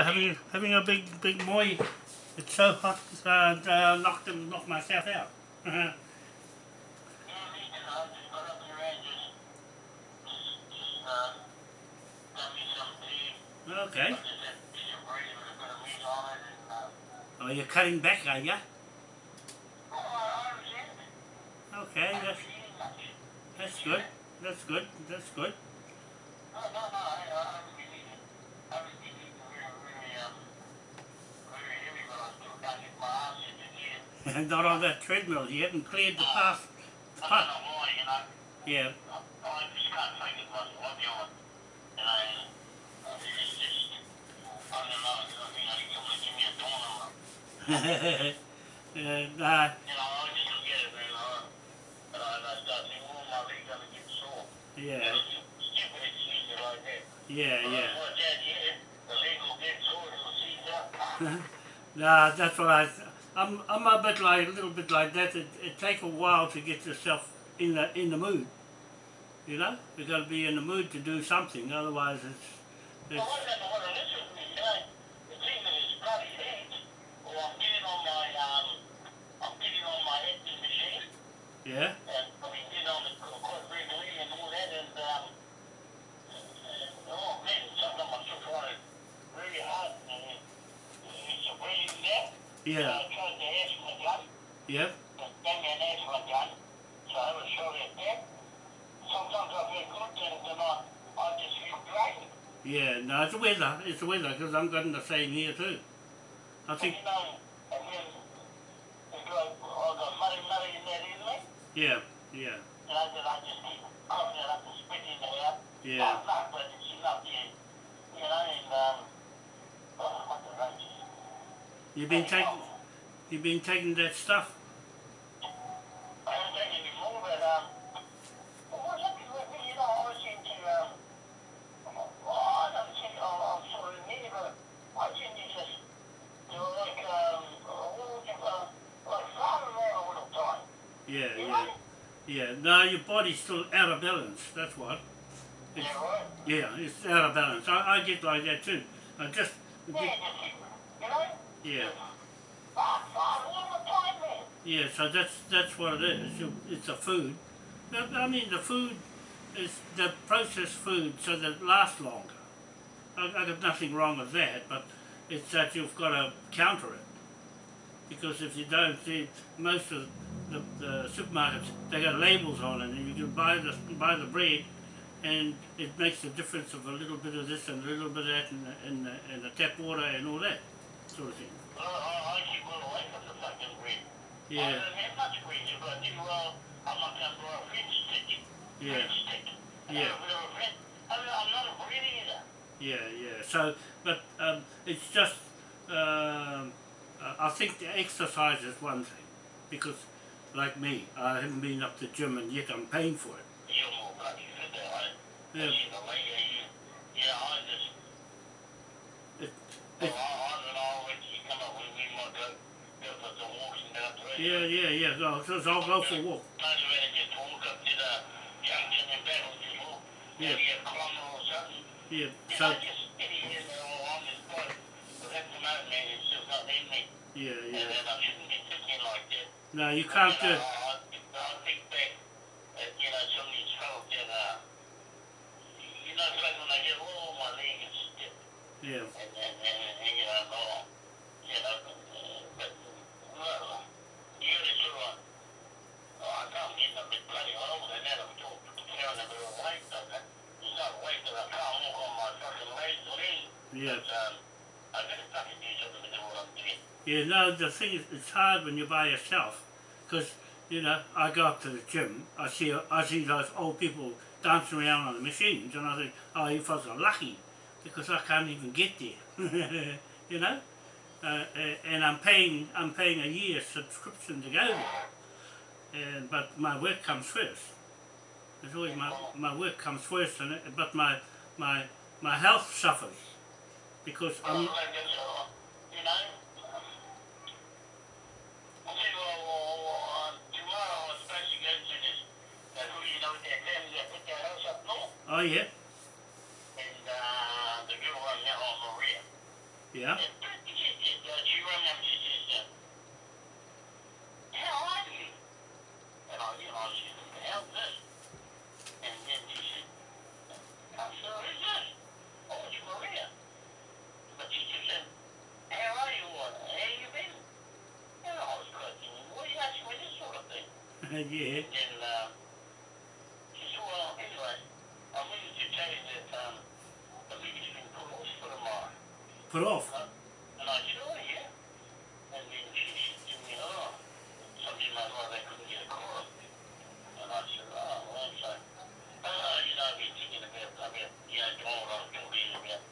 uh, having having a big big moi. It's so hot, uh, uh, them, knocked myself out. Uh-huh. And uh, okay. And, Oh, you're cutting back, are you? Okay, that's that's good. That's good. That's good. No, no, no, I, I haven't been eating. I haven't been eating really, really, um, very heavy, but I still can't get my ass into here. Not on that treadmill. You haven't cleared the path. I path. don't know why, you know. Yeah. I, I just can't take it much. I'll be. You know, it's just, I don't know, I think I think someone give me a tournament. You know, I just look at it and, uh, I, and I start thinking, my leg's gonna get sore. yeah, It's stupid excuses like that. yeah, yeah. Watch out, yeah, the leg will get sore, it'll seize up. Nah, that's what I. I'm I'm a bit like a little bit like that. It it take a while to get yourself in the in the mood. You know, you got to be in the mood to do something. Otherwise, it's it's I don't know yeah, and I mean, the quite regularly and all that, and, and, oh man, sometimes I'm still trying really hard, and it's a breathing there. yeah, I tried to asthma gun, yeah, but gave me an asthma gun, so I have a shot at. Sometimes I feel good, and then I, I just feel drained. yeah. No, it's the weather. It's the weather because I'm getting the same here too. I think you know, and then it's like, I got muddy, muddy in that in yeah, yeah, and I, just keep coughing it up and spitting it out. yeah. But it's enough you know, and, um, oh, what the rage. You've been taking you've been taking that stuff. I haven't taken any more, but, well, what's up with me, you know, I always seem to, well, I don't think I'm, I'm sort of near, but I seem to just do like, um, all different, uh, like flower around all the time, Yeah, yeah, yeah. No, your body's still out of balance. That's what. It's, Yeah, right? yeah, it's out of balance. I, I get like that too. I just Yeah, just, you know? Yeah. The. Yeah, so that's that's what it is. It's a food. I mean, the food is the processed food, so that it lasts longer. I, I got nothing wrong with that, but it's that you've got to counter it. Because if you don't, see, most of the, the supermarkets they got labels on it, and you can buy the buy the bread, and it makes a difference of a little bit of this and a little bit of that, and and and the tap water and all that sort of thing. Well, I, I keep away from the fucking. I Yeah, don't have much bread, but I do, well, I'm not going to grow a French stick. yeah. French stick. I Yeah. have a bit of a French, I'm, not a bread eater. Yeah, yeah. So, but um, it's just, um, uh, I think the exercise is one thing, because like me, I haven't been up to the gym and yet I'm paying for it. You're more bloody fit than I am. Yeah. You know, like, uh, you, yeah, I just, It, well, it, I, I don't know, when you come up, we, we might go, go for some walks and down the yeah, yeah, yeah. No, so I'll go for a walk. Most of it just walk up to the junction and back and just walk. Yeah. Maybe a kilometre or something. Yeah. So, know, just get in here and all on this point. But at the moment, man, it's just not in me. yeah, yeah. then I shouldn't be thinking like that. No, you can't do know, it. I, I think back at, you know, some of these fellas that, uh, you know, it's like when they get, my leg is stiff. Yeah, And, and, and, and you know, oh, you know, uh, but, well, doing. Yeah, no, the thing is, it's hard when you're by yourself, because, you know, I go up to the gym, I see I see those old people dancing around on the machines, and I think, oh, you folks are lucky, because I can't even get there, you know? Uh, uh, and I'm paying, I'm paying a year's subscription to go there, and, but my work comes first. It's always my, my work comes first, and but my, my, my health suffers, because I'm, I guess, you know, I said, well, well, well, tomorrow I was supposed to go to this, that who you know, that family that put their house up north, oh yeah, and, uh, the girl on now Maria. Yeah. And she said, she rang up, she says, how are you? And I, you know, she said, how's this? And then she said, I said, who's this? Oh, it's Maria. But she just said, how are you? Or, how you been? And I was questioning, what are you asking me this sort of thing? yeah. And uh, she said, well, anyway, I wanted to tell you that um, the meeting's been put off for tomorrow. Put off. Uh, and I said, oh, yeah. And then she said to me, oh, somebody might well they couldn't get a call. And I said, oh, well, so, uh, you know, I've been thinking about, I mean, you know, doing what I was talking about.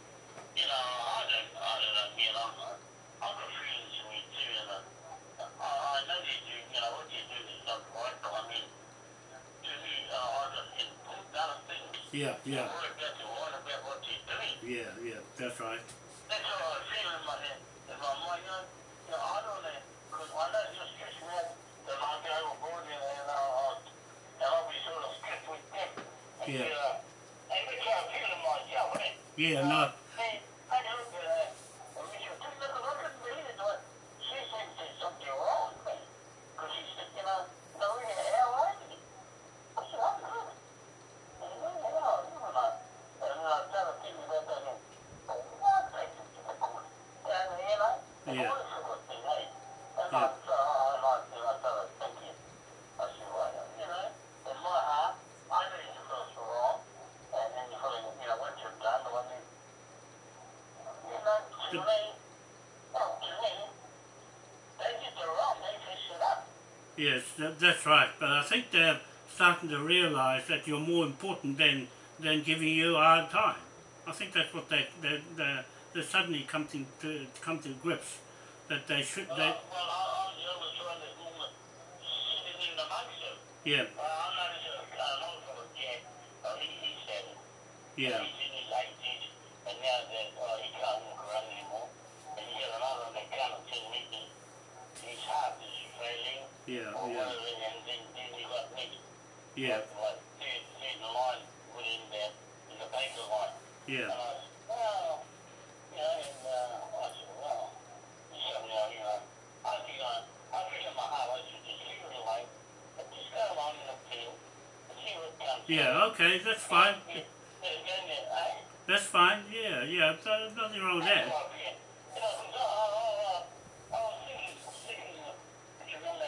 You know, I don't, I don't know, man, I'm, I've got feelings in me too, and uh, I, I know they do, you know, what they do is not right, but I mean, to me, uh, I just can put other things. Yeah, yeah, Worry about the one about what they're yeah, yeah. That's right. That's how I feel in my head. In my mind, you know, you know I don't know, because I know it's just stress me out that I go overboard and, and, uh, and I'll be sort of strict with them. And, Yeah. Uh, and that's how I feel in myself, eh? Yeah, no. Hey, I don't, uh, and Richard, just look, I couldn't believe it, but she said there's something wrong with me. Because she said, you know, no, how are you? I said, I'm good. And, you know, you know, you know, and I started thinking about that, and, oh, what? I said, you know, and, you know, Yeah. what is a good thing, eh? And Yeah. I, so I liked it, I started thinking, I said, well, you know, in my heart, I know you feel so wrong, and then you feel, you know, what you've done, the one you, you know, to The- me, well, to me, they did the wrong, they fixed it up. Yes, that, that's right. But I think they're starting to realise that you're more important than than giving you a hard time. I think that's what they they they they suddenly come to, to come to grips that they should they well, I, I was the only one that woman sitting in amongst them. yeah Well, I noticed a an old fellow, Jack, uh, he, he said it. yeah He's in his 80s, and now that uh, he can't walk around anymore. And he got another one that me that his heart is failing, yeah or yeah. whatever, and then, then he got me. yeah. Like, like third, third line within there, in the baker line. And yeah I said, well, you know, and uh, I said, well, you said, you know, I think I, I feel in my heart, I should just leave it alone, but just go along in the field and see what comes. yeah okay that's fine. Yeah, that's fine yeah yeah nothing wrong with that. You know, I, I, I, I was thinking, if you remember that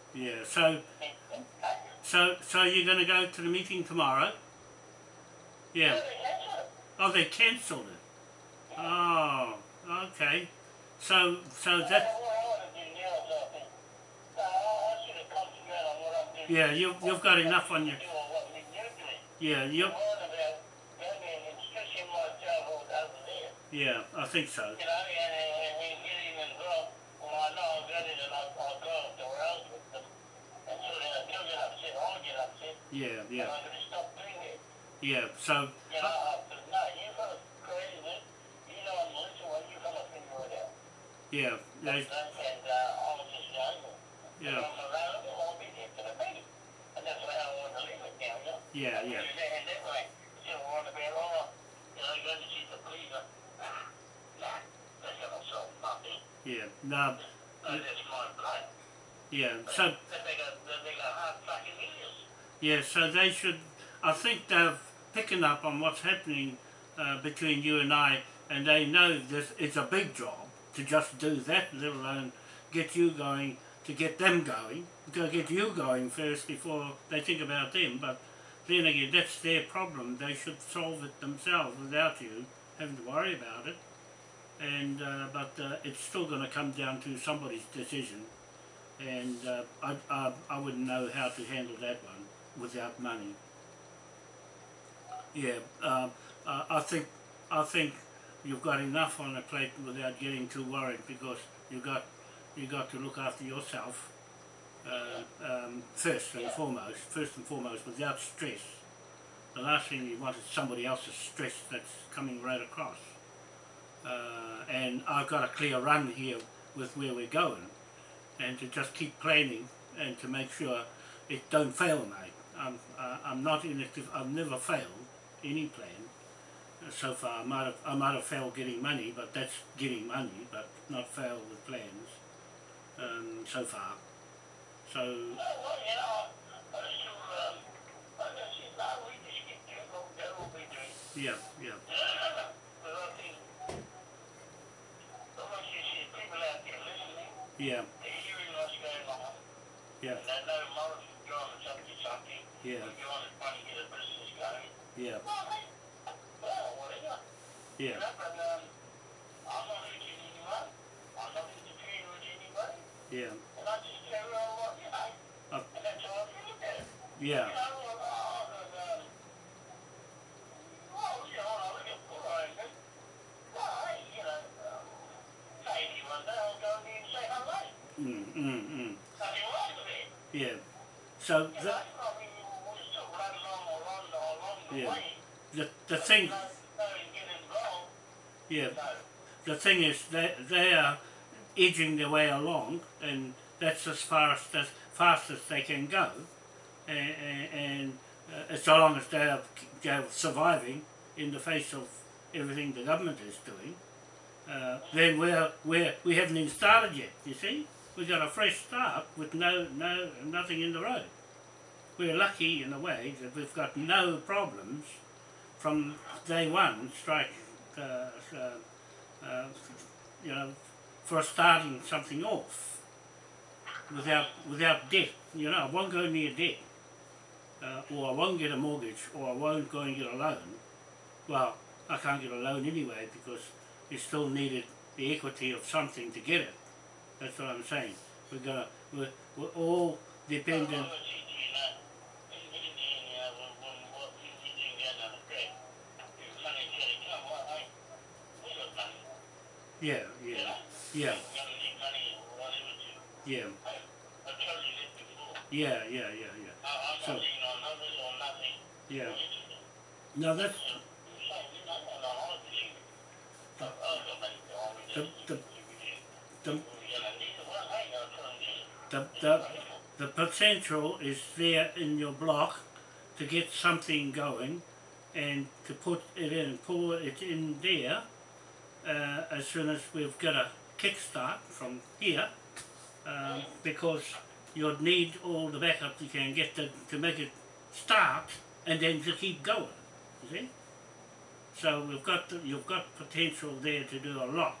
yeah so so so you're going to go to the meeting tomorrow yeah well, they cancel it. oh they cancelled it oh okay so so that don't know what I want to do now, so I think, I I should have concentrated on what I'm doing. Yeah, you- you've got enough on your- Do on what we do doing. yeah you I'm worried about going and stressing myself out over there. yeah I think so You know, and, and, and getting involved when I know I've got it and I, I'll go to else with them. And so then I do get upset, I'll yeah and yeah I'm going to stop doing it. yeah so You know, I said, no, you got to create it. You know, I'm listening, well, you got to figure it out. yeah they, And, and uh, I was just young. Yeah. If I'm available, I'll be there for the meeting. And that's way I want to leave it now, you know. yeah And yeah And that way, you know, want to be, oh, you know, you're going to see the police. Nah, nah, that's going to solve nothing. yeah no No, that's my blood. yeah so That they got, that they got hard fucking ears. Yeah, so they should. I think they're picking up on what's happening uh, between you and I, and they know this. It's a big job to just do that, let alone get you going. To get them going, to get you going first before they think about them. But then again, that's their problem. They should solve it themselves without you having to worry about it. And uh, but uh, it's still going to come down to somebody's decision, and uh, I, I I wouldn't know how to handle that one without money. Yeah, uh, I think I think you've got enough on the plate without getting too worried because you got you got to look after yourself uh, um, first and foremost, first and foremost, without stress. The last thing you want is somebody else's stress that's coming right across. Uh, and I've got a clear run here with where we're going, and to just keep planning and to make sure it don't fail, mate. I'm uh, I'm not in it. I've never failed any plan so far. I might have I might have failed getting money, but that's getting money, but not failed with plans um, so far. So yeah, yeah, yeah, yeah, going. yeah, Well, hey, well, whatever. yeah, but, um, I'm not hurting anyone. I'm not interfering with anybody. yeah, And I just tell her what, you know, Uh, and that's how I feel about it. yeah, You know, and, well, you know, I look at poor Ivan. Well, hey, you know, maybe one day I'll go in there and say hello. mm, mm, mm, Nothing wrong with it. yeah. So You the, know, I mean, we'll just sort of run along or run along the Yeah. the, the thing, No, no, get involved. yeah, the thing is they, they are edging their way along and that's as far as, as fast as they can go and, and uh, so long as they are, they are surviving in the face of everything the government is doing uh, then we're, we're, we haven't even started yet, you see? We've got a fresh start with no, no, nothing in the road. We're lucky in a way that we've got no problems from day one strike, uh, uh, uh, you know, for starting something off without without debt. You know, I won't go near debt, uh, or I won't get a mortgage, or I won't go and get a loan. Well, I can't get a loan anyway because you still needed the equity of something to get it. That's what I'm saying. We're gonna we're, we're all dependent. well, it's easy, you know, when you get in there, you know, when, when, what you you doing down on the track, if money said, come, well, hey, we got money. Yeah, yeah, yeah, yeah, yeah, yeah, yeah, yeah. So-. Yeah. Or anything. No, that's The- the- the the, the, the potential is there in your block to get something going and to put it in, pull it in there uh, as soon as we've got a kickstart from here um, because you'll need all the backup you can get to, to make it start and then to keep going, you see? So we've got the, you've got potential there to do a lot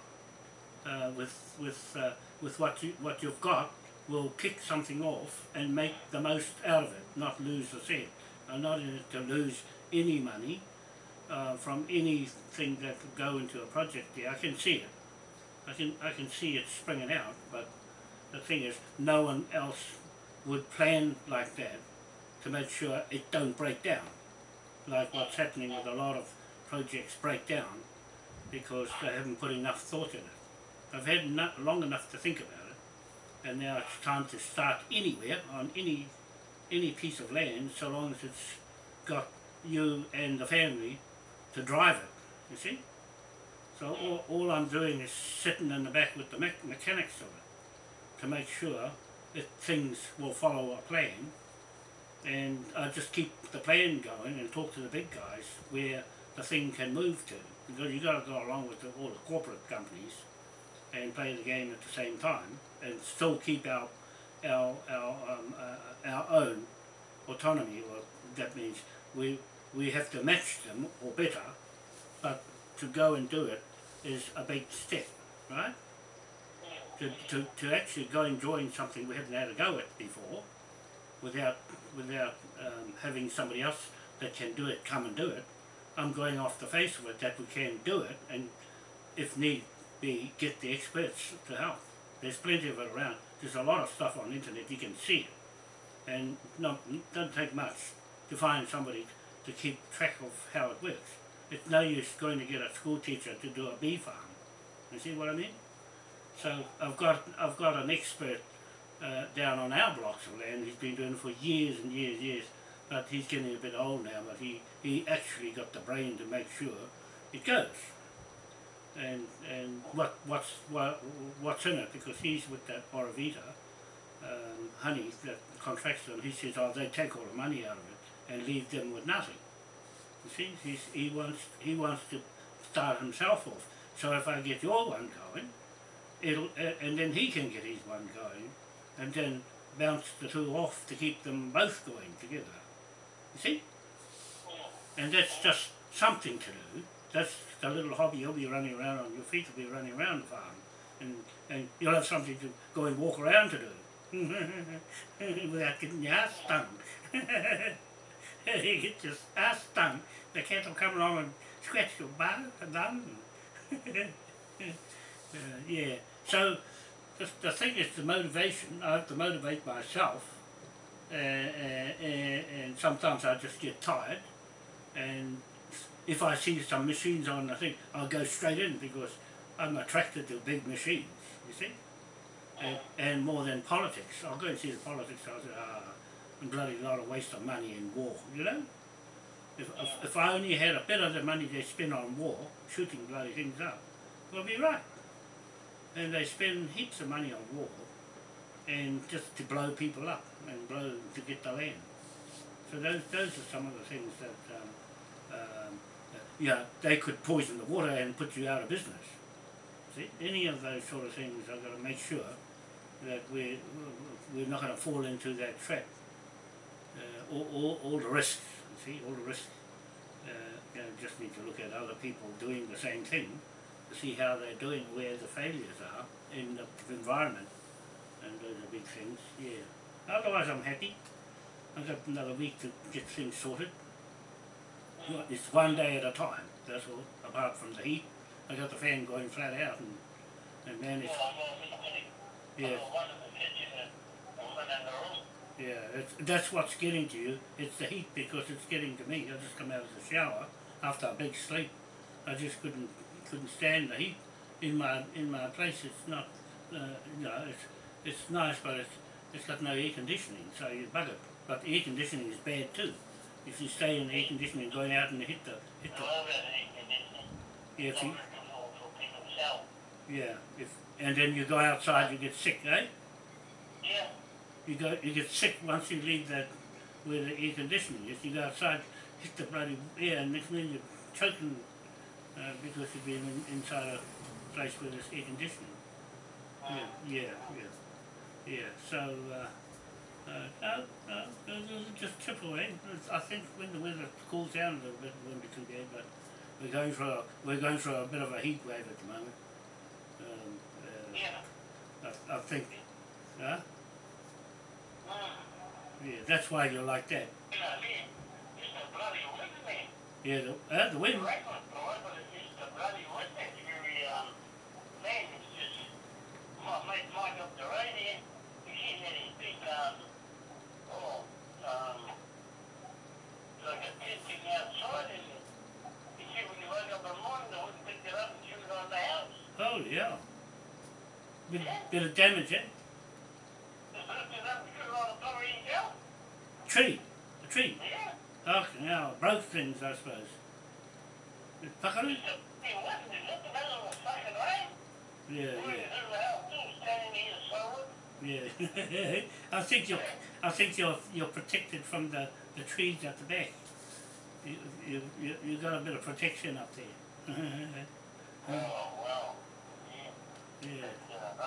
uh, with with uh, with what you what you've got will kick something off and make the most out of it, not lose the cent. I'm not in it to lose any money uh, from anything that will go into a project there. I can see it. I can I can see it springing out, but the thing is, no one else would plan like that to make sure it don't break down, like what's happening with a lot of projects break down because they haven't put enough thought in it. I've had long enough to think about it, and now it's time to start anywhere on any any piece of land, so long as it's got you and the family to drive it. You see. So all, all I'm doing is sitting in the back with the me- mechanics of it to make sure that things will follow a plan, and I just keep the plan going and talk to the big guys where the thing can move to because you've got to go along with the, all the corporate companies and play the game at the same time and still keep our our our um, uh, our own autonomy. Well, that means we we have to match them or better, but to go and do it is a big step, right? To, to, to actually go and join something we haven't had a go at before, without without um, having somebody else that can do it come and do it. I'm going off the face of it that we can do it, and if need be, get the experts to help. There's plenty of it around. There's a lot of stuff on the internet. You can see and not doesn't take much to find somebody to keep track of how it works. It's no use going to get a school teacher to do a bee farm. You see what I mean? So I've got I've got an expert uh, down on our blocks of land. He's been doing it for years and years, years. But he's getting a bit old now. But he he actually got the brain to make sure it goes. And and what what's what what's in it because he's with that Borovita um, honey that contracts them. He says, oh, they take all the money out of it and leave them with nothing. You see, He's, he wants he wants to start himself off. So if I get your one going, it'll uh, and then he can get his one going, and then bounce the two off to keep them both going together. You see? And that's just something to do. That's the little hobby you'll be running around on your feet will be running around the farm. And, and you'll have something to go and walk around to do. Without getting your ass stung. you get your ass stung. The cat will come along and scratch your butt and uh, yeah. So the, the thing is the motivation. I have to motivate myself. Uh, uh, uh, and sometimes I just get tired. And if I see some machines on the thing, I'll go straight in because I'm attracted to big machines, you see? And, and more than politics. I'll go and see the politics, I'll say, ah, bloody lot of waste of money in war, you know? If, if, if I only had a bit of the money they spend on war, shooting bloody things up, we'll be right. And they spend heaps of money on war, and just to blow people up, and blow to get the land. So those, those are some of the things that um, um, yeah, they could poison the water and put you out of business. See, any of those sort of things, I've got to make sure that we're, we're not going to fall into that trap. All, all, all the risks, you see, all the risks. Uh, you know, just need to look at other people doing the same thing to see how they're doing, where the failures are in the environment. And those are big things, yeah. Otherwise I'm happy. I've got another week to get things sorted. It's one day at a time, that's all, apart from the heat. I got the fan going flat out and, and managed, yeah, yeah, that's what's getting to you. It's the heat because it's getting to me. I just come out of the shower after a big sleep. I just couldn't, couldn't stand the heat in my, in my place. It's not, uh, you know, it's, it's nice, but it's, it's got no air conditioning, so you bug it. But air conditioning is bad too. If you stay in the air conditioning, going out and hit the, hit the, yeah, if you, yeah, if, and then you go outside, you get sick, eh? Yeah, You go, you get sick once you leave that, where the air conditioning is. You go outside, hit the bloody air, and next minute you're choking uh, because you've been in, inside a place where there's air conditioning. Yeah, yeah, yeah, yeah. So, uh, uh, no, no, those are just. Eh? It's- I think when the weather cools down a little bit, it won't be too bad. But we're going through a, we're going through a bit of a heat wave at the moment. Um, uh, yeah. I, I think, huh? Yeah, that's why you're like that. Yeah, the, uh, the wind. Oh yeah. Bit, bit of damage, eh? Tree, a tree. Yeah. Oh, now broke things, I suppose. It puckered? It's a big wind, it's in the middle of fucking. Yeah, yeah, the middle of the house, too, standing here solid. yeah. I think you're, I think you're, you're protected from the, the trees at the back. You, you, you, you got a bit of protection up there. Oh, well, yeah. yeah, uh,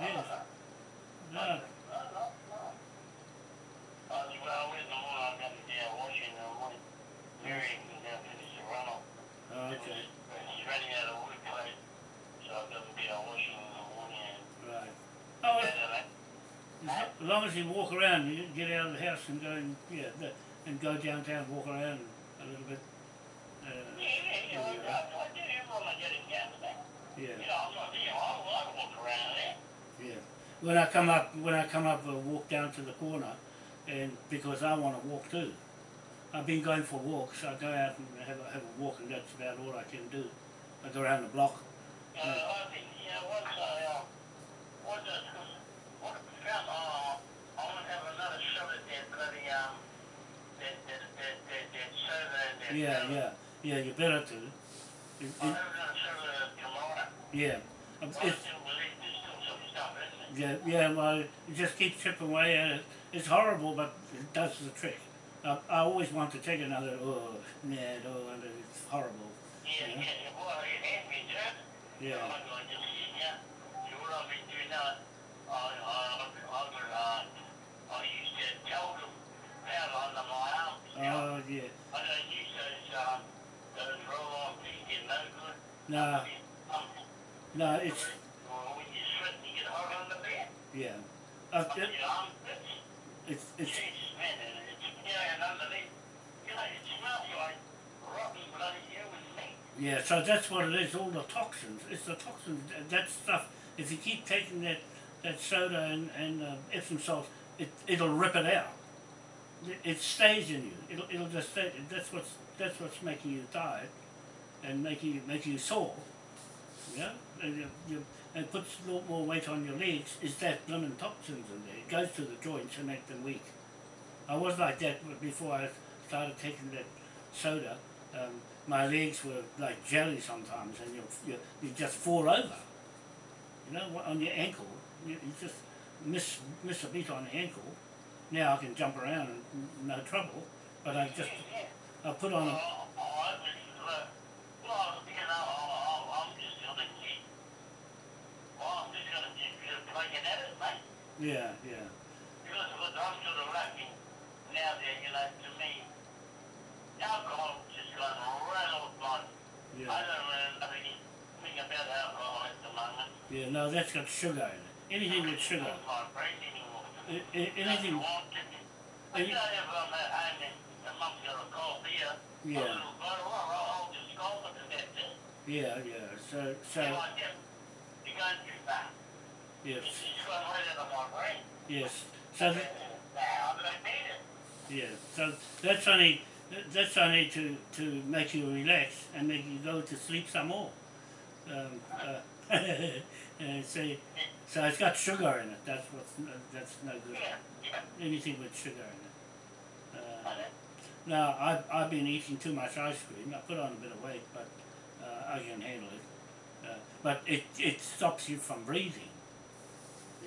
Other than that, man. yeah. No, No, no, no. Well, in the morning, I got to do a washing in the morning. Mary can go finish the runoff. oh, okay, She's running out of wood clay, so I've got to do a washing in the morning right. Oh, as long as you walk around, you get out of the house and go and, yeah, and go downtown, walk around a little bit. Uh, Yeah, yeah, yeah, I, do it I get in gas back. yeah. You know, I'm not, you know, I, I walk around there. Yeah. When I come up, when I come up, I walk down to the corner, and because I want to walk too. I've been going for walks. I go out and have a, have a walk, and that's about all I can do. I go around the block. Uh, I think, you know, once I, uh, once I, what I found, uh, I want to have another shot at that bloody, um, that, that, that, that, that that. Yeah, uh, yeah, yeah. You better to. It, I'll it, have another soda tomorrow. yeah. I It's, still believe there's still some stuff, isn't? Yeah, yeah. Well, you just keep chipping away at it. It's horrible, but it does the trick. I, I always want to take another. Oh, nah, oh, and it's horrible. Yeah, Yeah. yeah. Yeah. You know. Oh, yeah. I don't use yeah. Uh, it, you know, it's, it's it's Jesus, man, it's, you know, you know, it smells like rotten bloody human. Yeah, so that's what it is, all the toxins. It's the toxins, that stuff, if you keep taking that, that soda and, and uh, Epsom salt, it, it'll rip it out. It, it stays in you. It'll, it'll just stay, that's what's, that's what's making you tired and making you, making you sore. Yeah? And, you, you, it puts a lot more weight on your legs, is that blooming toxins in there. It goes to the joints and make them weak. I was like that before I started taking that soda. Um, my legs were like jelly sometimes, and you you you just fall over. You know, on your ankle, you, you just miss miss a beat on the ankle. Now I can jump around and no trouble, but I just. I put on a Oh, oh, I was, uh, well, you know, I- I- I'm just gonna keep, well, I'm just gonna keep uh, plugging at it, yeah yeah Because sort of lacking now there, you know, to me, alcohol just gone right off my, I yeah don't know think about alcohol at the moment. yeah no that's got sugar in it. Anything with sugar, It's not my brain anymore. I, I, anything Doesn't want it. But you know, if I'm at home and oh, the mum's got a cold beer, a yeah little bottle, I'll, I'll just it then. yeah yeah so so You like that? You're going too far. Yes It's just gone right out of my brain. yes so that, Now, I don't need it. Yeah, so that's only that's only to, to make you relax and make you go to sleep some more. Um, uh, so, so it's got sugar in it. That's what's no, that's no good. Anything with sugar in it. Uh, now I've I've been eating too much ice cream. I put on a bit of weight, but uh, I can handle it. Uh, but it it stops you from breathing.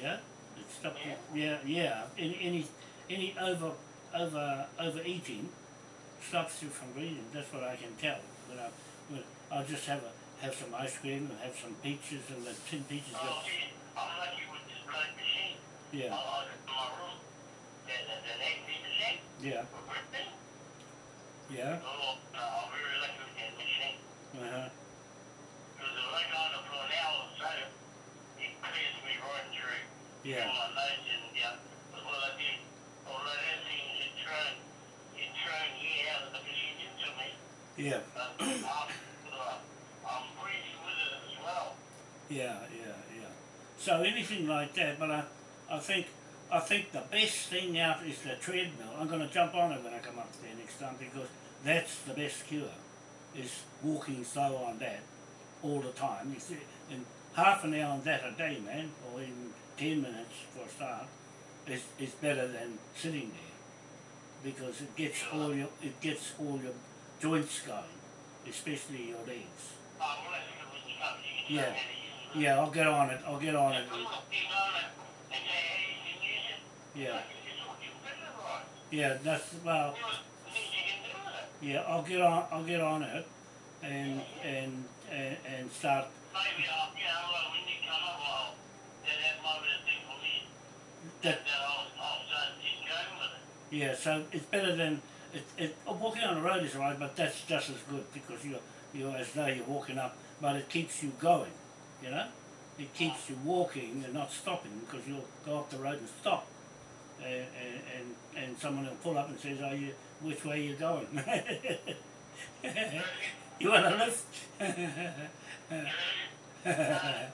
Yeah, it stops you. Yeah, yeah. Any any any over over overeating stops you from breathing. That's what I can tell. When I when I'll just have a have some ice cream and have some peaches and the tin peaches. Oh, see, I'm lucky with this blood machine. yeah, I like it in my room. That, that, that 80 machine yeah, for birthday. yeah. Oh, I'm very lucky with that machine. Uh huh. Because if I go on it for an hour or so, it clears me right through. Yeah. My nose and, yeah. But what I did, all of that thing is it thrown, it thrown air out of the machine into me. Yeah. But I'm, I'm breathing with it as well. Yeah, yeah, yeah. So anything like that, but I, I think, I think the best thing out is the treadmill. I'm going to jump on it when I come up there next time because that's the best cure, is walking slow on that all the time. You see, and half an hour on that a day, man, or even ten minutes for a start, is is better than sitting there because it gets all your it gets all your joints going, especially your legs. Yeah. Yeah, I'll get on it. I'll get on it. Yeah. Yeah, that's well. Yeah, I'll get on. I'll get on it, and and and, and start. Maybe I'll, you know, well, when you come up, I'll, that, that might be the thing for me. That That I'll, I'll start getting going with uh, it. yeah. So it's better than it. it walking on the road is alright, but that's just as good because you're you're as though you're walking up, but it keeps you going. You know, it keeps you walking and not stopping because you'll go up the road and stop. And, and, and, and someone will pull up and says, "Are you which way are you going? you want a lift?" Yeah.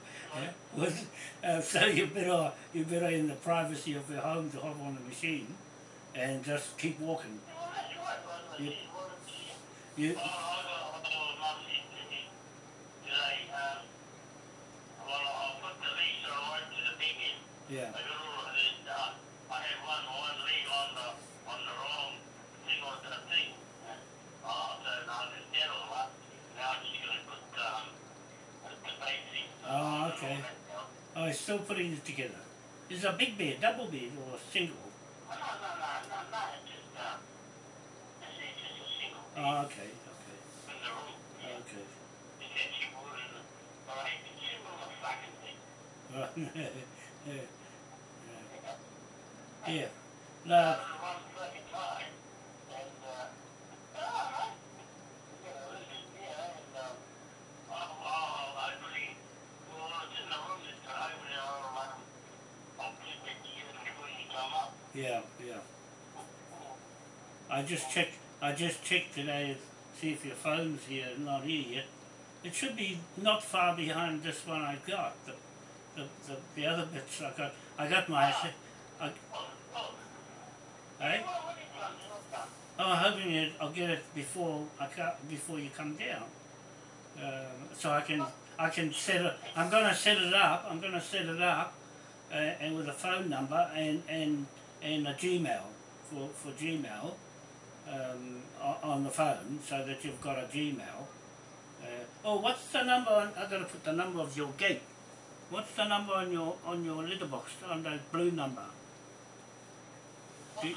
Uh, so you better you better in the privacy of your home to hop on the machine, and just keep walking. You-. You, Well, I got a little message today, um, well, I'll put the lease on to the big end. yeah, I don't know, and, uh, I had one, one leg on the, on the wrong thing on the thing. Uh, so now the dental one, now I'm just gonna put, um, put the base thing. Oh, okay. Oh, he's still putting it together. Is it a big bed, double bed, or single? No, no, no, no, no, it's just, uh, it's, just a single Oh, okay, okay, in the room. okay. It's actually more than, all the fucking thing. Right, yeah, yeah. yeah. No, time, and, uh, all right. You know, this is, yeah, and, um, oh, oh, I really, well, it's in the room this time, you know, um, I'll just get you before you come up. Yeah, yeah. I just checked. I just checked today to see if your phone's here. Not here yet. It should be not far behind this one I've got. The, the, the, the other bits I got. I got my. I, Oh, I'm hoping it, I'll get it before I ca before you come down. Um, so I can I can set it. I'm gonna set it up. I'm gonna set it up, uh, and with a phone number and and and a Gmail for for Gmail um, on the phone, so that you've got a Gmail. Uh, oh, what's the number? On, I gotta put the number of your gate. What's the number on your on your letterbox on the blue number? You-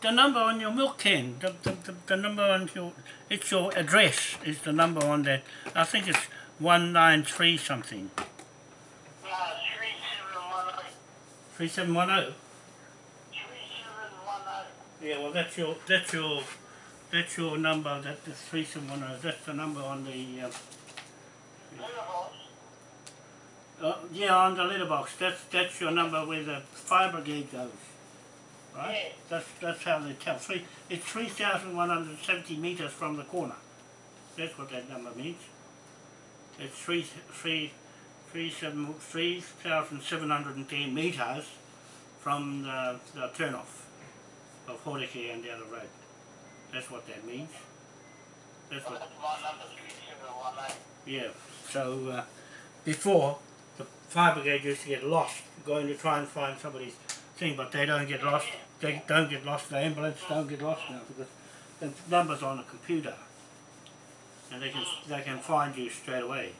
the number on your milk can, the, the, the, the number on your, it's your address is the number on that. I think it's 193 something. Uh, three seven one eight, 3710? three seven one eight. Yeah, well that's your, that's your, that's your number, that the 3710, that's the number on the, uh, uh, yeah, on the letterbox, that's, that's your number where the fire brigade goes. Right? Yeah. That's, that's how they tell. Three, it's 3,170 metres from the corner. That's what that number means. It's three, three, three, seven, 3,710 metres from the, the turnoff of Horeke and the other road. That's what that means. That's what, yeah. So uh, before, the fire brigade used to get lost going to try and find somebody's thing, but they don't get lost. They don't get lost. The ambulance don't get lost now because the number's on the computer, and they can they can find you straight away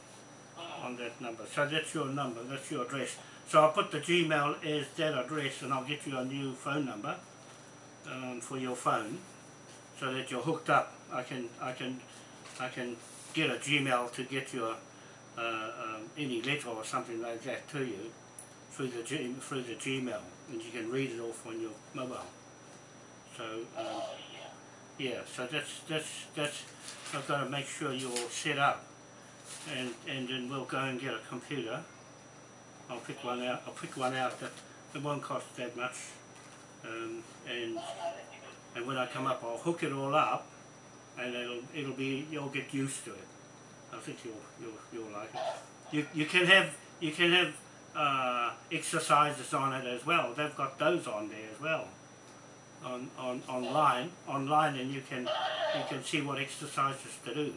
on that number. So that's your number. That's your address. So I'll put the Gmail as that address, and I'll get you a new phone number um, for your phone, so that you're hooked up. I can I can I can get a Gmail to get your uh, um, any letter or something like that to you through the G, through the Gmail, and you can read it off on your mobile. So um, yeah, so that's that's that's I've got to make sure you're set up, and and then we'll go and get a computer. I'll pick one out. I'll pick one out that it won't cost that much, um, and and when I come up, I'll hook it all up, and it'll it'll be you'll get used to it. I think you'll you'll you'll like it. You you can have you can have uh, exercises on it as well. They've got those on there as well. On, on online online and you can you can see what exercises to do.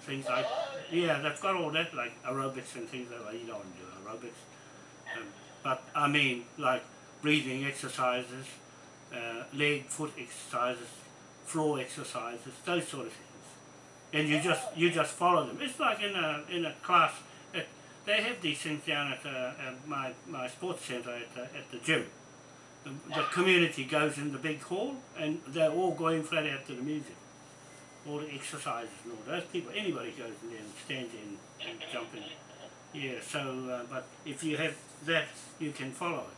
Things like yeah, they've got all that like aerobics and things like that. You don't do aerobics. Um, but I mean like breathing exercises, uh, leg, foot exercises, floor exercises, those sort of things. And you just you just follow them. It's like in a in a class. At, they have these things down at, uh, at my my sports centre at the, at the gym. The, the community goes in the big hall, and they're all going flat out to the music. All the exercises and all those people. Anybody goes in there and stands in and jump in. Yeah. So, uh, but if you have that, you can follow it.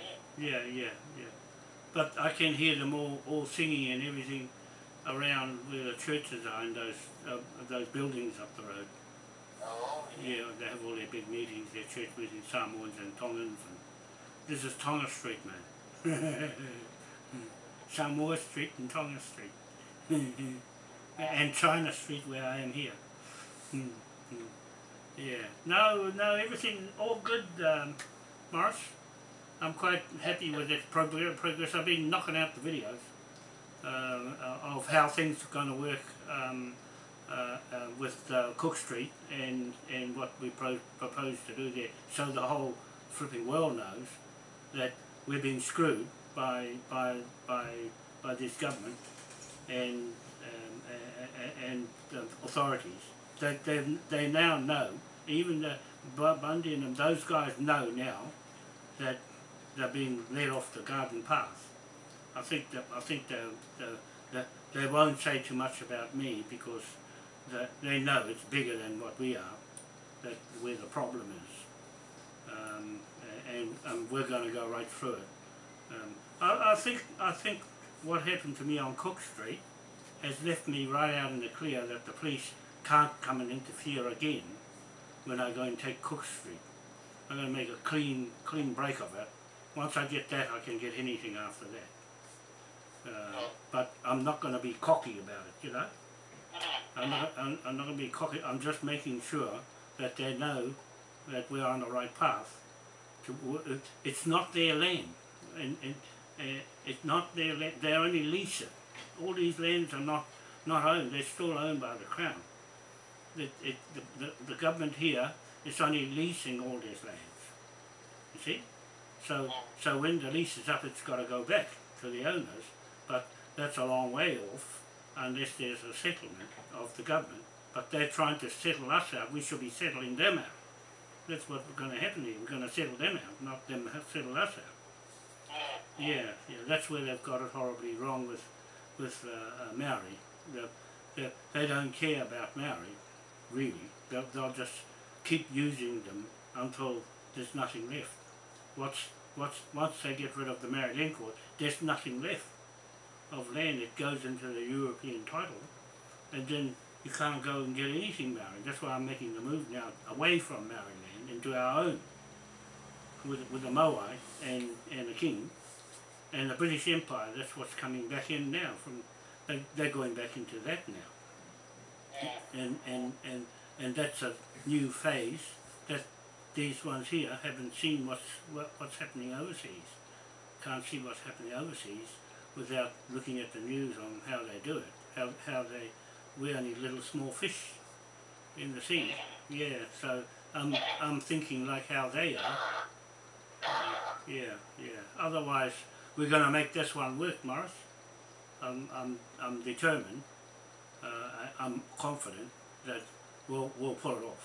in. Yeah, yeah, yeah. But I can hear them all, all singing and everything around where the churches are in those uh, those buildings up the road. Oh, yeah. Yeah, they have all their big meetings, their church meetings, Samoans and Tongans. And this is Tonga Street, man. Samoa Street and Tonga Street. and China Street where I am here. Hmm. Yeah. No, no, everything all good, um, Morris. I'm quite happy with that progress. I've been knocking out the videos um, uh, of how things are going to work um, uh, uh, with uh, Cook Street and, and what we pro- propose to do there, so the whole flipping world knows that we're being screwed by by by by this government and um, and the authorities. They they they now know. Even the Bu- Bundy and them, those guys know now that they're being led off the garden path. I think that I think they they they, they won't say too much about me because they, they know it's bigger than what we are. That where the problem is, um, and, and we're going to go right through it. Um, I, I think I think what happened to me on Cook Street has left me right out in the clear that the police can't come and interfere again when I go and take Cook Street. I'm going to make a clean clean break of it. Once I get that, I can get anything after that. Uh, but I'm not going to be cocky about it, you know. I'm not, I'm, I'm not going to be cocky. I'm just making sure that they know that we're on the right path. To, it's not their land, and, and uh, it's not their land. They only lease it. All these lands are not not owned. They're still owned by the crown. The, the, the government here is only leasing all these lands. You see? So so when the lease is up, it's got to go back to the owners. But that's a long way off unless there's a settlement of the government. But they're trying to settle us out. We should be settling them out. That's what's going to happen here. We're going to settle them out, not them settle us out. Yeah, yeah. That's where they've got it horribly wrong with with uh, uh, Maori. They, they, they don't care about Maori, really. They'll, they'll just keep using them until there's nothing left. What's, what's, once they get rid of the Maori Land Court, there's nothing left of land. It goes into the European title, and then you can't go and get anything Maori. That's why I'm making the move now away from Maori land into our own, with, with the Moai and, and the King and the British Empire. That's what's coming back in now. From they're going back into that now, and and and and that's a new phase that these ones here haven't seen what's what, what's happening overseas. Can't see what's happening overseas without looking at the news on how they do it. How how they we're only little small fish in the sea. Yeah, so I'm I'm thinking like how they are. Yeah, yeah. Otherwise, we're going to make this one work, Morris. I'm, I'm, I'm determined. Uh, I, I'm confident that we'll, we'll pull it off.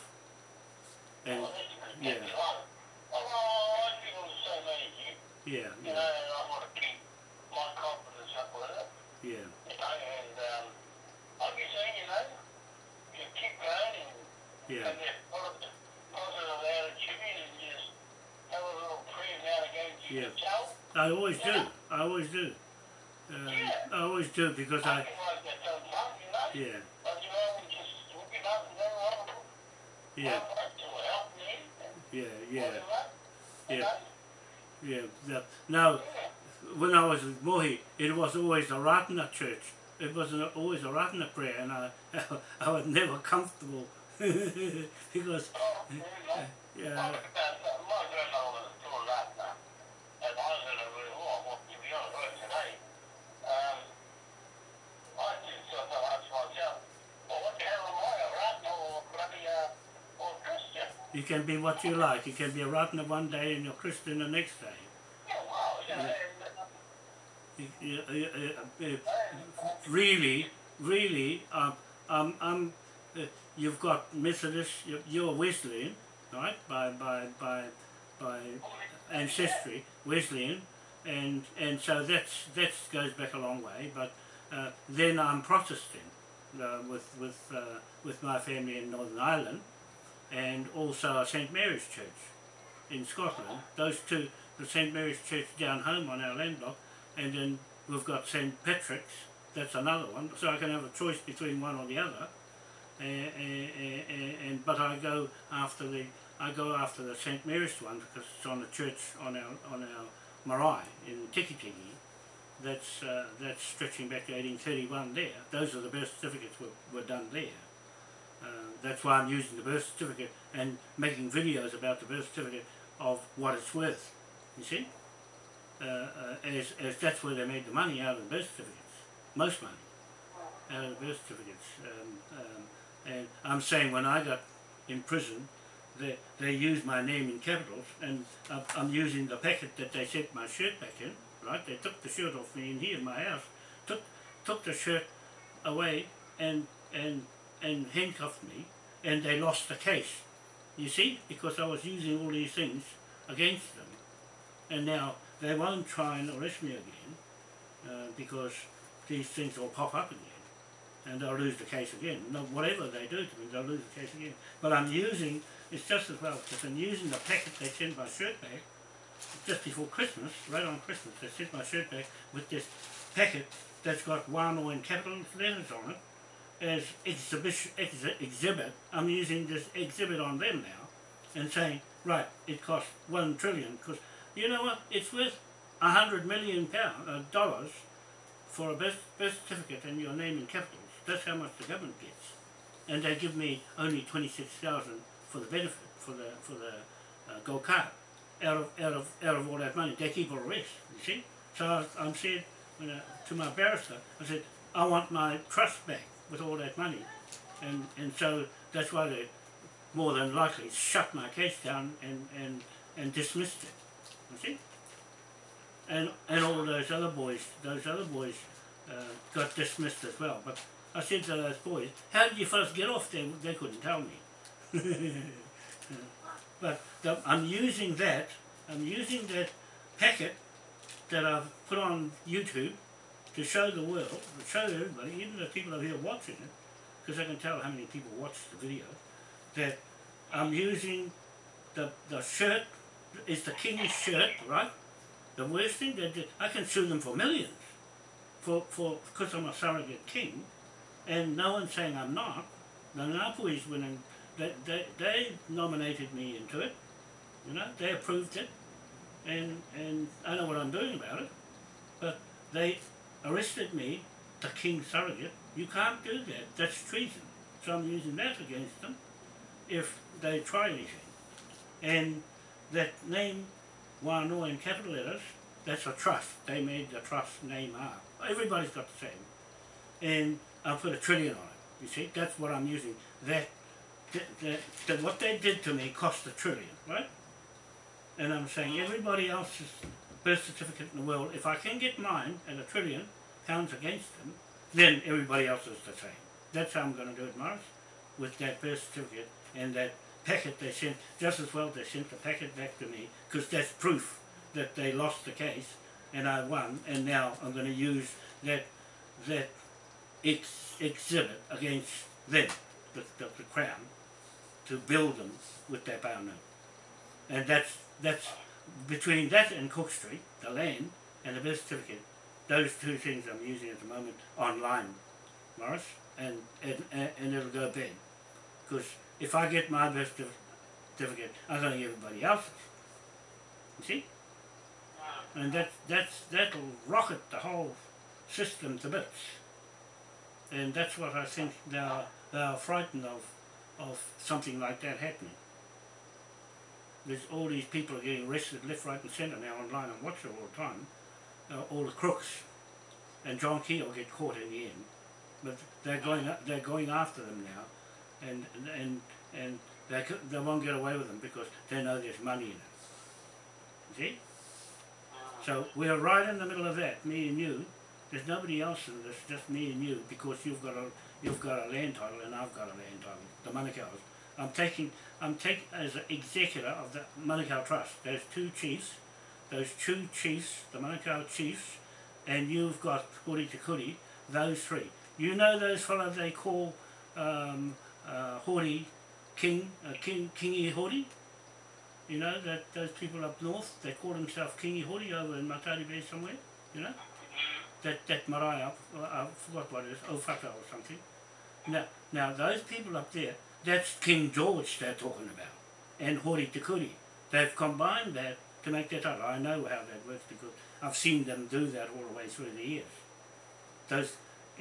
And Well, yeah, That's fine. Well, I feel the same as you. yeah, You know, yeah, and I want to keep my confidence up with it. yeah, You know, and um, like you say, you know, you keep going and, yeah, and just put a positive attitude and just have a little prayer now and again to Yeah. yourself. I always do. I always do. Um, I always do because I, yeah, yeah, yeah, yeah, Yeah. yeah. Now, when I was with Mohi, it was always a Ratana church. It was always a Ratana prayer, and I, I was never comfortable because, yeah, you can be what you like. You can be a Ratana one day and you're Christian the next day. Really, really, um, um, um, you've got Methodist, you're, you're Wesleyan, right? By by by by ancestry, Wesleyan, and and so that's that goes back a long way. But uh, then I'm Protestant uh, with with uh, with my family in Northern Ireland, and also St Mary's Church in Scotland. Those two the St Mary's Church down home on our land block, and then we've got St Patrick's. That's another one. So I can have a choice between one or the other. And but I go after the I go after the St Mary's one because it's on the church on our on our marae in Tiki Tiki. That's uh, that's stretching back to 1831 there. Those are the birth certificates were, were done there. Uh, that's why I'm using the birth certificate and making videos about the birth certificate of what it's worth. You see? Uh, uh, as, as that's where they made the money out of the birth certificates. Most money out of the birth certificates. Um, um, and I'm saying when I got in prison, they, they used my name in capitals and I'm using the packet that they sent my shirt back in, right? They took the shirt off me in here in my house, took, took the shirt away and, and, and handcuffed me and they lost the case. You see? Because I was using all these things against them. And now they won't try and arrest me again uh, because these things will pop up again and they'll lose the case again. No, whatever they do to me, they'll lose the case again. But I'm using, it's just as well, because I'm using the packet they sent my shirt back just before Christmas, right on Christmas, they sent my shirt back with this packet that's got one or in capital letters on it as exhibition, ex exhibit. I'm using this exhibit on them now and saying, right, it costs one trillion, because you know what, it's worth a hundred million pound, uh, dollars for a birth, certificate and your name in capitals. That's how much the government gets. And they give me only 26000 for the benefit, for the, for the uh, gold card. Out of, out, of, out of all that money, they keep all the rest, you see? So I, I'm said uh, to my barrister, I said, I want my trust back with all that money. And, and so that's why they more than likely shut my case down and, and, and dismissed it. You see? And, and all those other boys, those other boys uh, got dismissed as well. But I said to those boys, how did you first get off there? They couldn't tell me. but the, I'm using that, I'm using that packet that I've put on YouTube to show the world, to show everybody, even the people over here watching it, because I can tell how many people watch the video, that I'm using the, the shirt, it's the king's shirt, right? The worst thing, that I can sue them for millions, for, for, because I'm a surrogate king, and no one's saying I'm not. The Ngāpuhi's winning, they, they, they nominated me into it, you know, they approved it, and, and I know what I'm doing about it, but they arrested me, the king surrogate, you can't do that, that's treason. So I'm using that against them if they try anything. And that name, Wānoa in capital letters, that's a trust. They made the trust name up. Everybody's got the same. And I put a trillion on it. You see, that's what I'm using. That, that, that, that what they did to me cost a trillion, right? And I'm saying everybody else's birth certificate in the world, if I can get mine at a trillion pounds against them, then everybody else is the same. That's how I'm going to do it, Morris, with that birth certificate and that packet they sent, just as well they sent the packet back to me, because that's proof that they lost the case and I won, and now I'm going to use that that ex exhibit against them, the, the, the, crown, to build them with their power note. And that's, that's between that and Cook Street, the land, and the birth certificate, those two things I'm using at the moment online, Morris, and, and, and it'll go bad. Because if I get my birth certificate, I'm going to get everybody else's. You see? And that, that's, that'll rocket the whole system to bits. And that's what I think they are, they are frightened of, of something like that happening. There's all these people are getting arrested left, right and centre now online and watch it all the time. Uh, all the crooks. And John Key will get caught in the end. But they're going, they're going after them now. And, and, and they, they won't get away with them because they know there's money in it. See? So we're right in the middle of that, me and you. There's nobody else in this, just me and you, because you've got a you've got a land title and I've got a land title, the Manukau's. I'm taking I'm taking as an executor of the Manukau Trust. There's two chiefs, those two chiefs, the Manukau chiefs, and you've got Kuri Te Kuri, those three. You know those fellows they call um, uh, Hori King, uh, King, Kingi Hori? You know, that those people up north, they call themselves Kingi Hori over in Matari Bay somewhere, you know? That, that marae, I forgot what it is, Ofaka or something. Now, now those people up there, that's King George they're talking about, and Hori Te Kuri. They've combined that to make that up. I know how that works because I've seen them do that all the way through the years. Those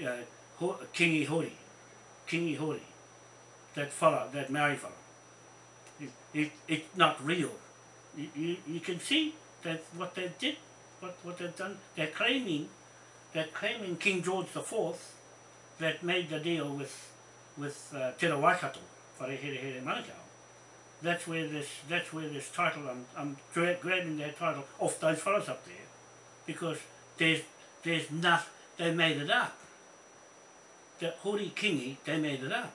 uh, Kingi Hori, Kingi Hori, that fellow, that Maori fellow, it, it, it's not real. You, you, you can see that what they did, what, what they've done, they're claiming, they're claiming King George the Fourth that made the deal with, with uh, Te Waikato, Wharehere Manukau. That's where this, that's where this title, I'm, I'm gra- grabbing that title off those fellows up there, because there's, there's nothing, they made it up. The Hori Kingi, they made it up.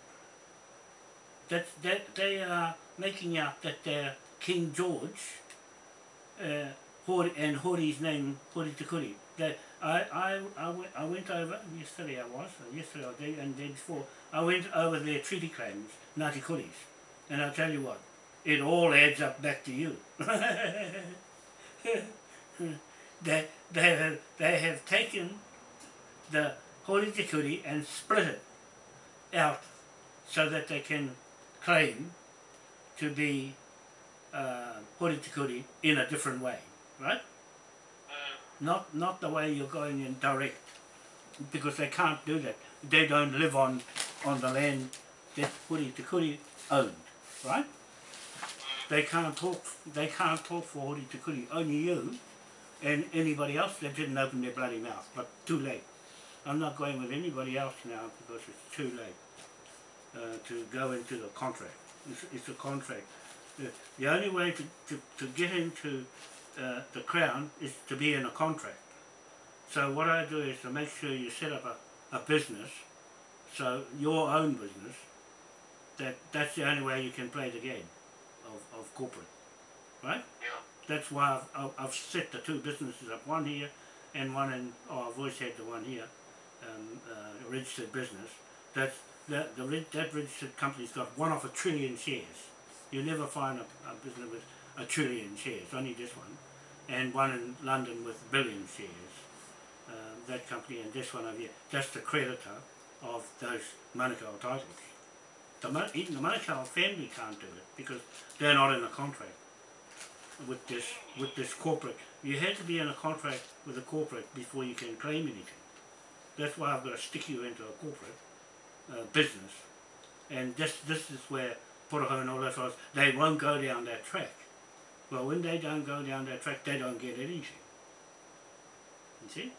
That, that they are making out that they're King George uh, Hori, and Hori's name, Hori Te Kuri. That I, I, I, went, I went over, yesterday I was, yesterday or day, and the day before, I went over their treaty claims, Ngāti Kuris. And I'll tell you what, it all adds up back to you. they, they, have, they have taken the Hori Te Kuri and split it out so that they can claim to be uh, Hori Te Kuri in a different way, right? Not, not the way you're going in direct, because they can't do that. They don't live on, on the land that Hori Te Kuri owned, right? They can't talk. They can't talk for Hori Te Kuri. Only you, and anybody else that didn't open their bloody mouth. But too late. I'm not going with anybody else now because it's too late uh, to go into the contract. It's, it's a contract. The, the only way to, to, to get into uh, the crown is to be in a contract. So what I do is to make sure you set up a, a business, so your own business, that that's the only way you can play the game of, of corporate, right? Yeah. That's why I've, I've, set the two businesses up, one here and one in, oh, I've always had the one here, um, uh, registered business. That's, that, the, that registered company's got one of a trillion shares. You never find a, a business with a trillion shares, only this one. And one in London with a billion shares. Um, that company and this one over here, that's the creditor of those Manukau titles. Even the Manukau family can't do it because they're not in a contract with this with this corporate. You have to be in a contract with a corporate before you can claim anything. That's why I've got to stick you into a corporate uh, business, and this this is where Poroho and all those fellows they won't go down that track. Well, when they don't go down that track, they don't get anything. You see?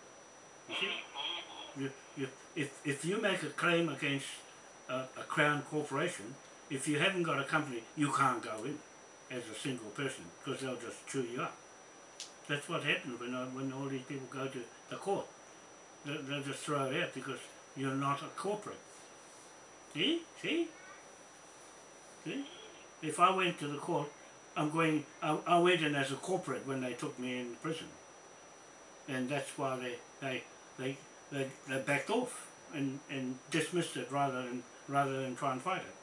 You see? You, you, if, if you make a claim against a, a crown corporation, if you haven't got a company, you can't go in as a single person because they'll just chew you up. That's what happens when, when all these people go to the court. They, they'll just throw it out because you're not a corporate. See? See? See? If I went to the court, I'm going, I, I went in as a corporate when they took me in prison. And that's why they, they, they, they, they backed off and, and dismissed it rather than, rather than try and fight it.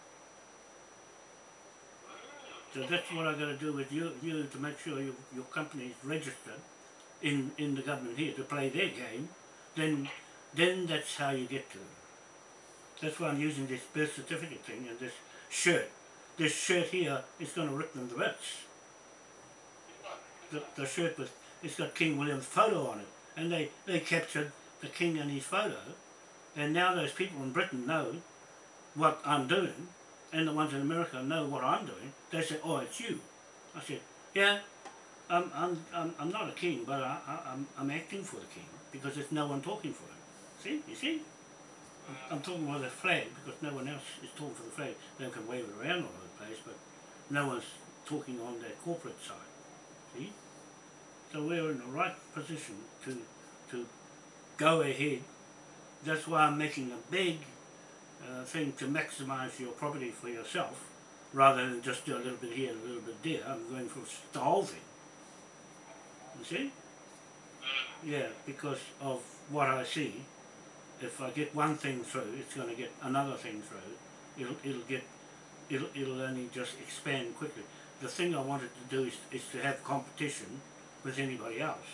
So that's what I've got to do with you, you to make sure your, your company is registered in, in the government here to play their game. Then, then that's how you get to them. That's why I'm using this birth certificate thing and this shirt. This shirt here is going to rip them to bits. The, the shirt with it's got King William's photo on it, and they, they captured the king and his photo, and now those people in Britain know what I'm doing, and the ones in America know what I'm doing. They say, "Oh, it's you." I said, "Yeah, I'm I'm I'm, I'm not a king, but I, I, I'm I'm acting for the king because there's no one talking for him. See, you see." I'm talking about the flag because no one else is talking for the flag. They can wave it around all over the place, but no one's talking on their corporate side. See? So we're in the right position to to go ahead. That's why I'm making a big uh, thing to maximise your property for yourself, rather than just do a little bit here, and a little bit there. I'm going for the whole thing. You see? Yeah, because of what I see. If I get one thing through, it's going to get another thing through. It'll it'll get it'll it'll only just expand quickly. the thing I wanted to do is, is to have competition with anybody else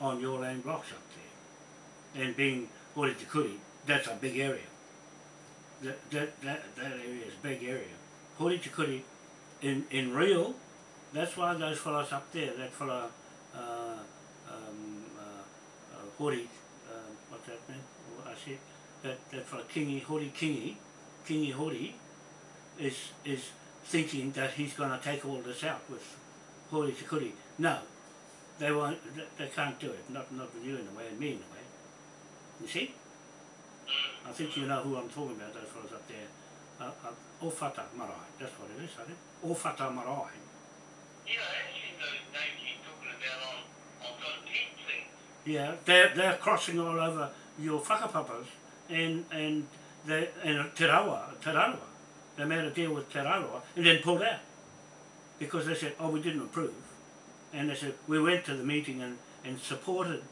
on your land blocks up there. And being Hori Te Kuri, that's a big area. That, that, that, that area is a big area. Hori Te Kuri, in, in real, that's why those fellows up there, that fellow, uh, um, uh, uh, Hori, uh, what's that name? I said, that, that fellow Kingi, Hori Kingi, Kingi Hori, is, is thinking that he's going to take all this out with Hori Te Kuri. No, they won't, they- they can't do it, not, not with you in a way, and me in a way. You see? I think you know who I'm talking about, those fellows up there. Uh, uh, Ofata Marae, that's what it is, I think. Ofata Marae. Yeah, I've seen those names you're talking about on, on tent things. Yeah, they're, they're crossing all over your whakapapas and, and, they, and Te Rawa, Te Rawa. They made a deal with Te Rawa and then pulled out. Because they said, oh, we didn't approve. And they said, we went to the meeting and, and supported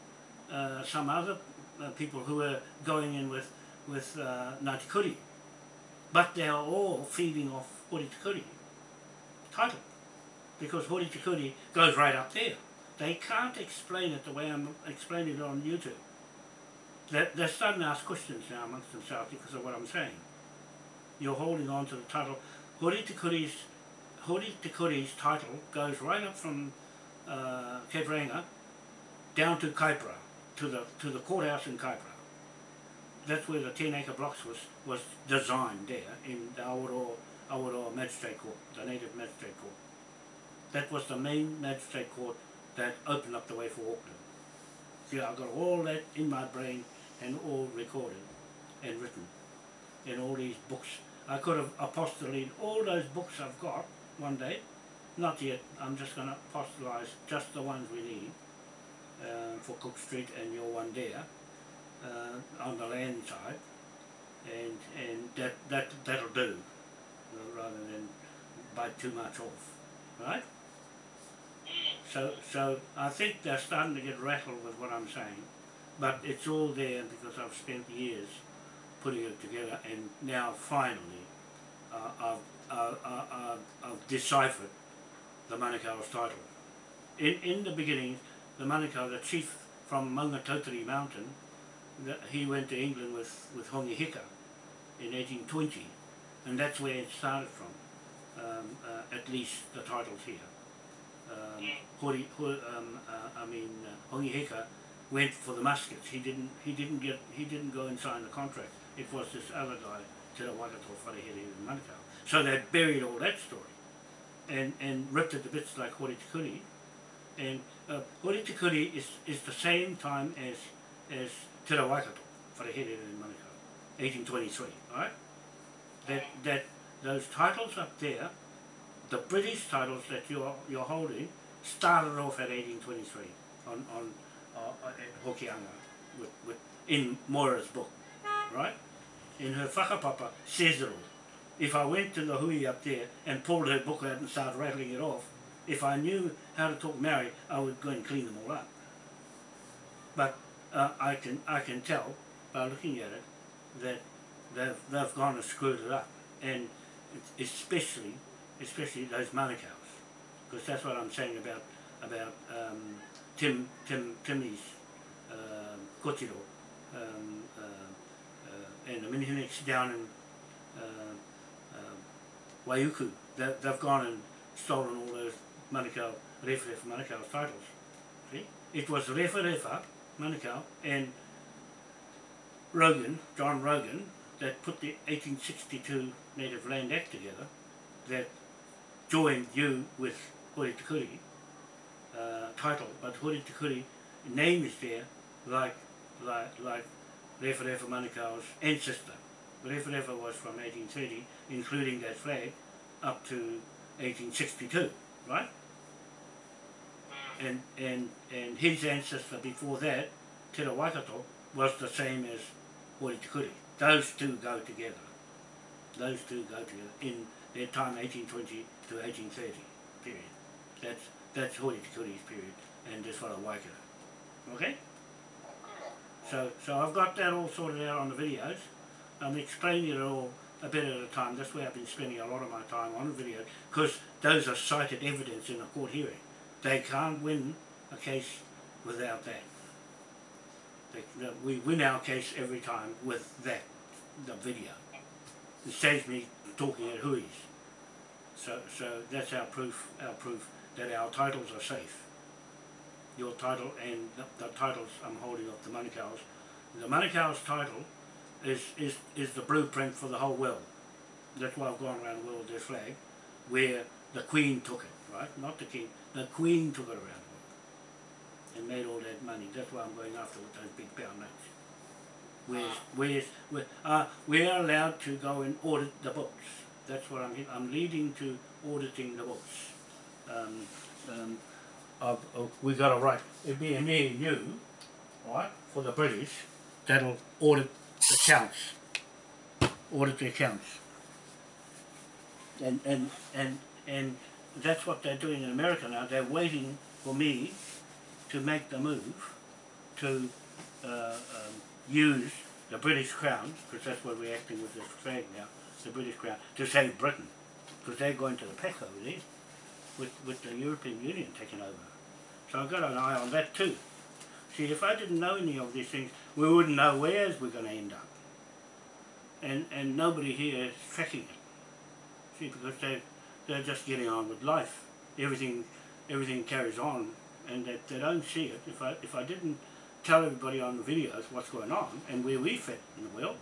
uh, some other uh, people who were going in with, with uh, Ngāti. But they are all feeding off Hori Te title. Because Hori Te goes right up there. They can't explain it the way I'm explaining it on YouTube. They're, they're starting to ask questions now amongst themselves because of what I'm saying. You're holding on to the title. Hori Te Kuri's, Hori title goes right up from uh, Reinga down to Kaipara, to the, to the courthouse in Kaipara. That's where the 10 acre blocks was, was designed there in the Awaroa, Magistrate Court, the native magistrate court. That was the main magistrate court that opened up the way for Auckland. See, I've got all that in my brain and all recorded and written in all these books. I could have apostolated all those books I've got one day. Not yet. I'm just going to apostolize just the ones we need for Cook Street and your one there uh, on the land side, and and that that that'll do, uh, rather than bite too much off, right? So so I think they're starting to get rattled with what I'm saying, but it's all there because I've spent years putting it together, and now finally uh, I've, uh, uh, uh, I've deciphered the Manukau's title. In in the beginning, the Manukau, the chief from Maungatautari Mountain, he went to England with with Hongi Hika in 1820, and that's where it started from. Um, uh, at least the titles here. Um, Hori, Hori, um, uh, I mean, uh, Hongi Hika went for the muskets. He didn't. He didn't get. He didn't go and sign the contract. It was this other guy, Te Waikato Wharehere in Manukau. So they buried all that story, and and ripped it to bits like Hori Te and uh, Hori Te Kuri is is the same time as as Te Waikato Wharehere in Manukau, 1823. Right? That that those titles up there, the British titles that you're you're holding, started off at 1823 on on uh, at Hokianga with, with in Moira's book, right? In her whakapapa says it all. If I went to the hui up there and pulled her book out and started rattling it off, if I knew how to talk Maori, I would go and clean them all up. But uh, I can I can tell by looking at it that they've they've gone and screwed it up, and especially especially those Manukau's, because that's what I'm saying about about um, Tim Tim Timmy's uh, Kotiro um, uh, uh, and the Minihuniks down in uh, uh, Waiuku. They, they've gone and stolen all those Manukau, Refa Refa Manukau's titles. See? It was Refa Refa Manukau and Rogan, John Rogan, that put the 1862 Native Land Act together that joined you with Hori Te Kuri uh, title, but Hori Te Kuri name is there like like like Refa Refa Manukau's ancestor. Refa Refa was from 1830, including that flag, up to 1862, right? And and and his ancestor before that, Te Waikato, was the same as Hori Those two go together. Those two go together in their time 1820 to 1830 period. That's that's Hori period and this one Waikato. Okay? So so I've got that all sorted out on the videos. I'm explaining it all a bit at a time. That's where I've been spending a lot of my time on the video because those are cited evidence in a court hearing. They can't win a case without that. They, we win our case every time with that, the video. It saves me talking at huis. So, so that's our proof, our proof that our titles are safe. Your title and the, the titles I'm holding of the Manukau's. The Manukau's title is, is, is the blueprint for the whole world. That's why I've gone around the world with this flag, where the Queen took it, right? Not the King. The Queen took it around the world and made all that money. That's why I'm going after with those big pound notes. Where's, where's, where, uh, we're allowed to go and audit the books. That's what I'm, I'm leading to auditing the books. Um, um, of, of, we got a right, it'd be me and you, right, for the British, that'll audit the accounts. Audit the accounts. And, and, and, and that's what they're doing in America now. They're waiting for me to make the move to uh, um, use the British Crown, because that's what we're acting with this flag now, the British Crown, to save Britain. Because they're going to the peck over there with, with the European Union taking over. So I've got an eye on that too. See, if I didn't know any of these things, we wouldn't know where we're going to end up. And, and nobody here is tracking it. See, because they, they're just getting on with life. Everything, everything carries on and they, they don't see it. If I, if I didn't tell everybody on the videos what's going on and where we fit in the world,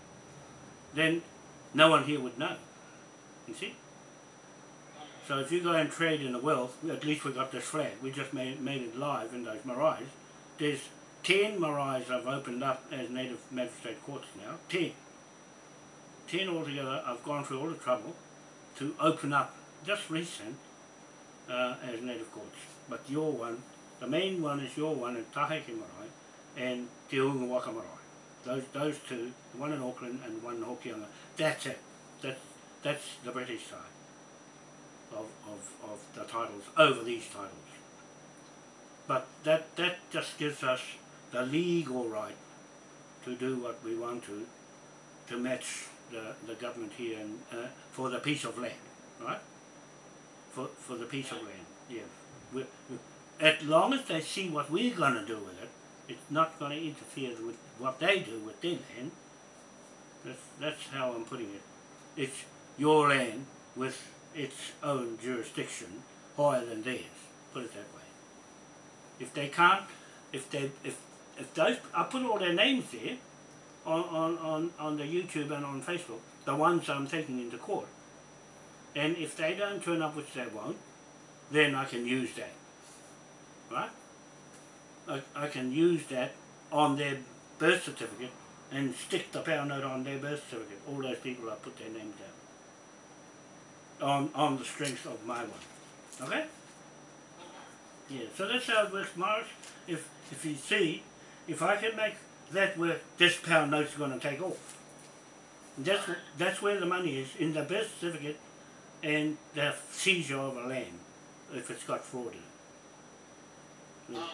then no one here would know. You see? So if you go and trade in the world, at least we got this flag. We just made, made it live in those maraes. There's 10 maraes I've opened up as native magistrate courts now. 10. 10 altogether. I've gone through all the trouble to open up, just recent, uh, as native courts. But your one, the main one is your one in Taheke Marae and Te Waka Marae. Those, those two, one in Auckland and one in Hokianga. That's it. That's, that's the British side of, of, of the titles over these titles. But that, that just gives us the legal right to do what we want to, to match the, the government here and, uh, for the piece of land, right? For, for the piece of land, yeah. We, we, as long as they see what we're going to do with it, it's not going to interfere with what they do with their land. That's, that's how I'm putting it. It's your land with its own jurisdiction higher than theirs. Put it that way. If they can't, if they, if, if those, I put all their names there on, on, on, on the YouTube and on Facebook, the ones I'm taking into court. And if they don't turn up, which they won't, then I can use that. Right? I, I can use that on their birth certificate and stick the pound note on their birth certificate. All those people I put their names down on, on the strength of my one. Okay? Yeah, so that's how it works, Morris. If, if you see, if I can make that work, this pound note's going to take off. That's, that's where the money is, in the birth certificate and the seizure of a land, if it's got fraud in it. Yeah.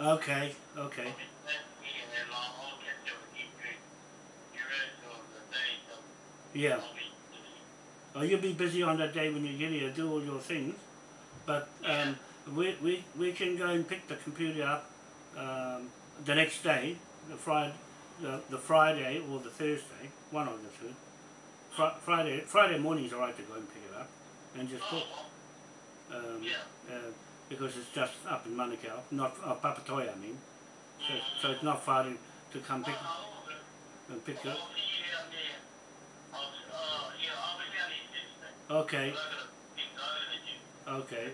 Okay, okay. Yeah. Oh, you'll be busy on that day when you get here to do all your things. But um, we, we, we can go and pick the computer up um, the next day, the Friday, the, the Friday or the Thursday, one of the two. Fr Friday Friday morning is alright to go and pick it up and just put. Um, uh, because it's just up in Manukau, not uh, Papatoetoe I mean. So, so it's not far to, to come pick, and pick up. Okay. Okay.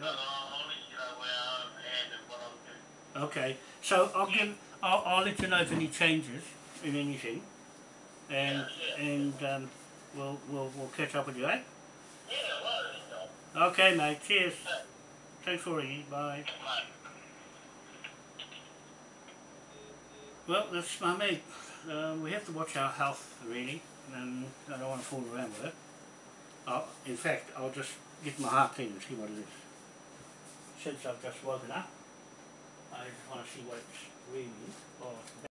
Okay. So I'll give. I'll, I'll let you know if any changes in anything, and and um, we'll we'll we'll catch up with you, eh? Okay, mate. Cheers. Thanks for ringing. Bye. Well, that's my mate. Uh, we have to watch our health, really, and I don't want to fool around with it. I'll, in fact, I'll just get my heart clean and see what it is. Since I've just woken up, I want to see what it's reading or